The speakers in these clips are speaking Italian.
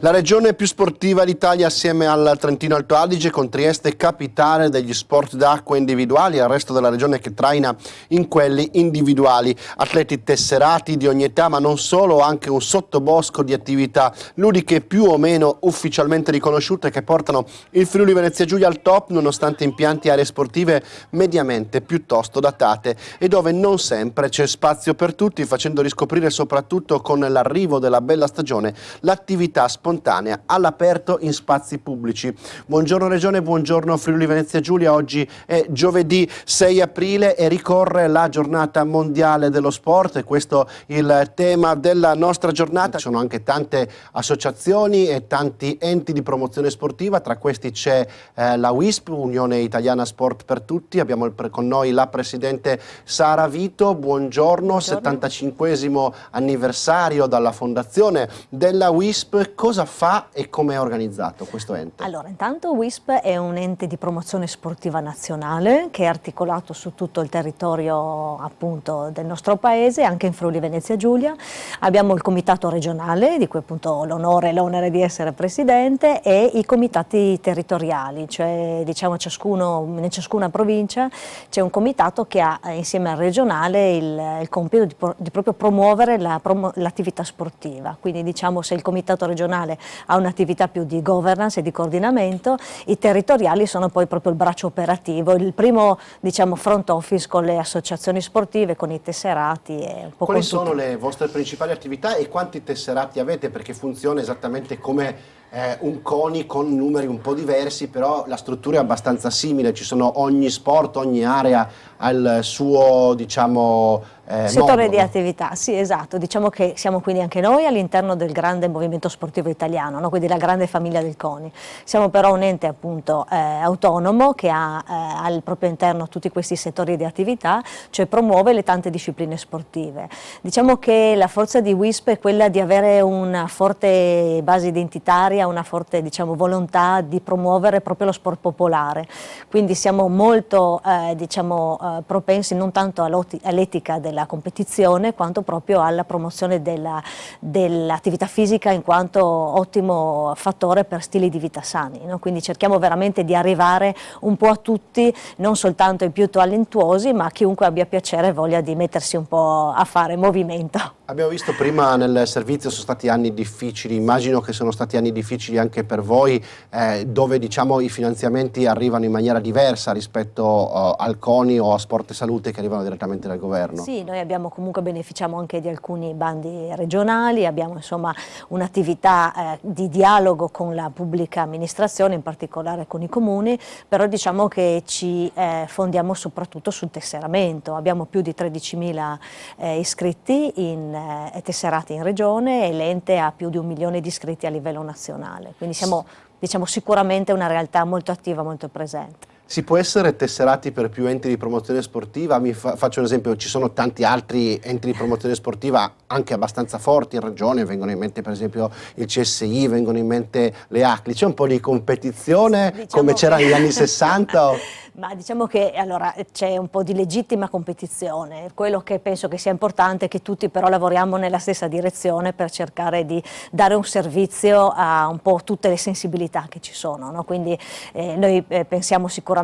La regione più sportiva d'Italia assieme al Trentino Alto Adige con Trieste capitale degli sport d'acqua individuali e al resto della regione che traina in quelli individuali. Atleti tesserati di ogni età ma non solo, anche un sottobosco di attività ludiche più o meno ufficialmente riconosciute che portano il Friuli Venezia Giulia al top nonostante impianti e aree sportive mediamente piuttosto datate e dove non sempre c'è spazio per tutti facendo riscoprire soprattutto con l'arrivo della bella stagione l'attività sportiva spontanea all'aperto in spazi pubblici. Buongiorno Regione, buongiorno Friuli Venezia Giulia, oggi è giovedì 6 aprile e ricorre la giornata mondiale dello sport e questo è il tema della nostra giornata. Ci sono anche tante associazioni e tanti enti di promozione sportiva, tra questi c'è eh, la WISP, Unione Italiana Sport per Tutti, abbiamo con noi la Presidente Sara Vito, buongiorno, buongiorno. 75 anniversario dalla fondazione della WISP, cosa cosa fa e come è organizzato questo ente? Allora, intanto WISP è un ente di promozione sportiva nazionale che è articolato su tutto il territorio appunto del nostro paese, anche in Friuli Venezia Giulia. Abbiamo il comitato regionale, di cui appunto l'onore e l'onere di essere presidente, e i comitati territoriali, cioè diciamo ciascuno, in ciascuna provincia c'è un comitato che ha insieme al regionale il, il compito di, di, proprio promuovere l'attività la, sportiva. Quindi diciamo se il comitato regionale regionale ha un'attività più di governance e di coordinamento, i territoriali sono poi proprio il braccio operativo, il primo diciamo, front office con le associazioni sportive, con i tesserati. E un Quali sono le vostre principali attività e quanti tesserati avete? Perché funziona esattamente come eh, un CONI con numeri un po' diversi, però la struttura è abbastanza simile, ci sono ogni sport, ogni area ha il suo diciamo, eh, settore modo. di attività, sì esatto, diciamo che siamo quindi anche noi all'interno del grande movimento sportivo italiano, no? quindi la grande famiglia del CONI. Siamo però un ente appunto eh, autonomo che ha eh, al proprio interno tutti questi settori di attività, cioè promuove le tante discipline sportive. Diciamo che la forza di WISP è quella di avere una forte base identitaria, una forte diciamo, volontà di promuovere proprio lo sport popolare, quindi siamo molto eh, diciamo, eh, propensi non tanto all'etica della competizione quanto proprio alla promozione dell'attività dell fisica in quanto ottimo fattore per stili di vita sani, no? quindi cerchiamo veramente di arrivare un po' a tutti, non soltanto i più talentuosi ma chiunque abbia piacere e voglia di mettersi un po' a fare movimento. Abbiamo visto prima nel servizio sono stati anni difficili, immagino che sono stati anni difficili anche per voi, eh, dove diciamo, i finanziamenti arrivano in maniera diversa rispetto uh, al CONI o a Sport e Salute che arrivano direttamente dal governo. Sì, noi abbiamo comunque beneficiamo anche di alcuni bandi regionali, abbiamo un'attività eh, di dialogo con la pubblica amministrazione, in particolare con i comuni, però diciamo che ci eh, fondiamo soprattutto sul tesseramento, abbiamo più di 13.000 eh, iscritti in eh, tesserati in regione e l'ente ha più di un milione di iscritti a livello nazionale, quindi siamo diciamo, sicuramente una realtà molto attiva, molto presente. Si può essere tesserati per più enti di promozione sportiva? Mi fa, faccio un esempio, ci sono tanti altri enti di promozione sportiva anche abbastanza forti in regione, vengono in mente per esempio il CSI, vengono in mente le ACLI, c'è un po' di competizione diciamo come c'era negli anni 60? Ma diciamo che allora, c'è un po' di legittima competizione, quello che penso che sia importante è che tutti però lavoriamo nella stessa direzione per cercare di dare un servizio a un po' tutte le sensibilità che ci sono, no? quindi eh, noi eh, pensiamo sicuramente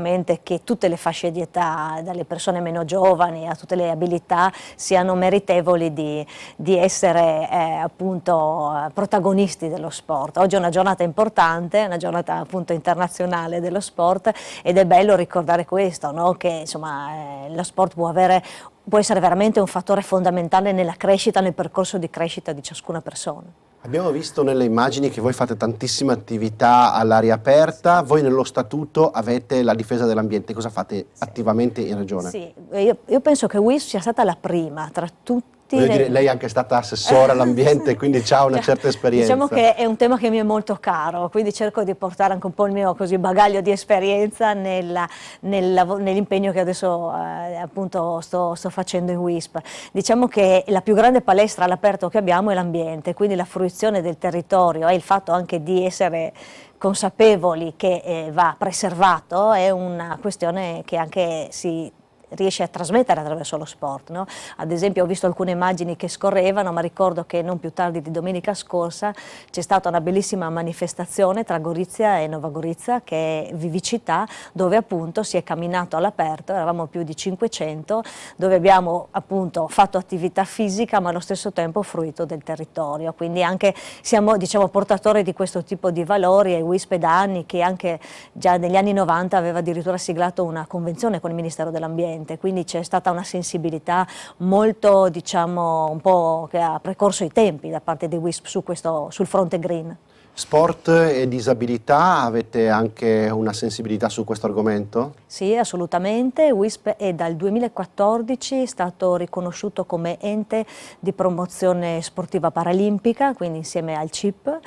che tutte le fasce di età, dalle persone meno giovani a tutte le abilità, siano meritevoli di, di essere eh, appunto protagonisti dello sport. Oggi è una giornata importante, una giornata appunto internazionale dello sport ed è bello ricordare questo, no? che insomma, eh, lo sport può, avere, può essere veramente un fattore fondamentale nella crescita, nel percorso di crescita di ciascuna persona. Abbiamo visto nelle immagini che voi fate tantissime attività all'aria aperta, voi nello statuto avete la difesa dell'ambiente, cosa fate sì. attivamente in regione? Sì, io, io penso che WIS sia stata la prima tra tutti Voglio dire, lei è anche stata assessore all'ambiente, quindi ha una certa esperienza. Diciamo che è un tema che mi è molto caro, quindi cerco di portare anche un po' il mio così, bagaglio di esperienza nell'impegno che adesso eh, appunto sto, sto, facendo in WISP. Diciamo che la più grande palestra all'aperto che abbiamo è l'ambiente, quindi la fruizione del territorio e il fatto anche di essere consapevoli che eh, va preservato è una questione che anche si riesce a trasmettere attraverso lo sport. No? Ad esempio ho visto alcune immagini che scorrevano, ma ricordo che non più tardi di domenica scorsa c'è stata una bellissima manifestazione tra Gorizia e Nova Gorizia, che è Vivicità, dove appunto si è camminato all'aperto, eravamo più di 500, dove abbiamo appunto fatto attività fisica ma allo stesso tempo fruito del territorio, quindi anche siamo diciamo, portatori di questo tipo di valori e WISP da anni che anche già negli anni 90 aveva addirittura siglato una convenzione con il Ministero dell'Ambiente, quindi c'è stata una sensibilità molto, diciamo, un po' che ha precorso i tempi da parte di WISP su questo, sul fronte green. Sport e disabilità, avete anche una sensibilità su questo argomento? Sì, assolutamente. WISP è dal 2014 stato riconosciuto come ente di promozione sportiva paralimpica, quindi insieme al CIP,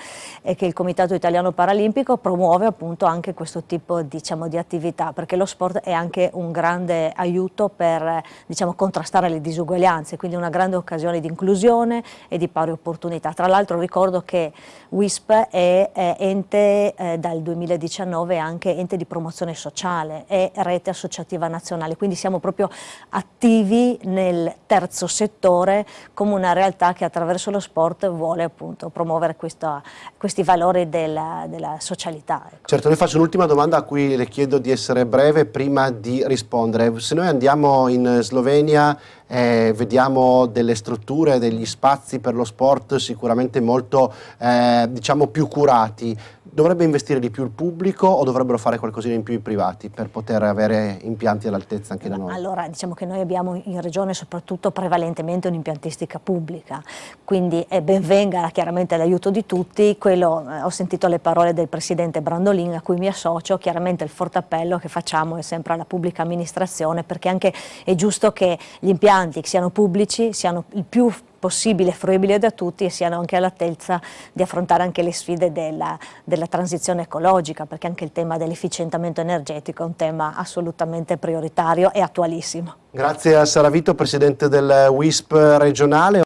e che il Comitato Italiano Paralimpico promuove appunto anche questo tipo diciamo, di attività, perché lo sport è anche un grande aiuto per diciamo, contrastare le disuguaglianze, quindi una grande occasione di inclusione e di pari opportunità. Tra l'altro ricordo che WISP è, è ente eh, dal 2019 anche ente di promozione sociale e rete associativa nazionale, quindi siamo proprio attivi nel terzo settore come una realtà che attraverso lo sport vuole appunto promuovere questa, questi valori della, della socialità. Ecco. Certo, le faccio un'ultima domanda a cui le chiedo di essere breve prima di rispondere. Se noi andiamo in Slovenia eh, vediamo delle strutture, degli spazi per lo sport sicuramente molto eh, diciamo più curati. Dovrebbe investire di più il pubblico o dovrebbero fare qualcosina in più i privati per poter avere impianti all'altezza anche da noi? Allora diciamo che noi abbiamo in regione soprattutto prevalentemente un'impiantistica pubblica, quindi è ben venga chiaramente l'aiuto di tutti, Quello, eh, ho sentito le parole del Presidente Brandolin a cui mi associo, chiaramente il forte appello che facciamo è sempre alla pubblica amministrazione perché anche è giusto che gli impianti siano pubblici siano il più possibile, fruibile da tutti e siano anche all'altezza di affrontare anche le sfide della, della transizione ecologica, perché anche il tema dell'efficientamento energetico è un tema assolutamente prioritario e attualissimo. Grazie a Saravito, Presidente del WISP regionale.